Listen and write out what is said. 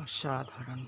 অসাধারণ।